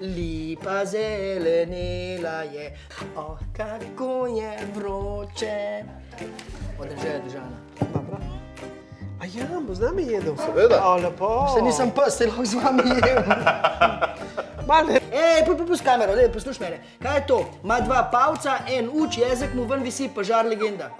Lipa zelenila je, oh, kako je vroče. Održaj je držana. Dobro. A ja, bo z nami jedel. Seveda. A, lepo. Se nisem pes, se lahko z vami jem. Male. Ej, popust kamero, daj, poslušaj mene. Kaj je to? Ma dva pavca, en uč, jezik mu ven visi, požar legenda.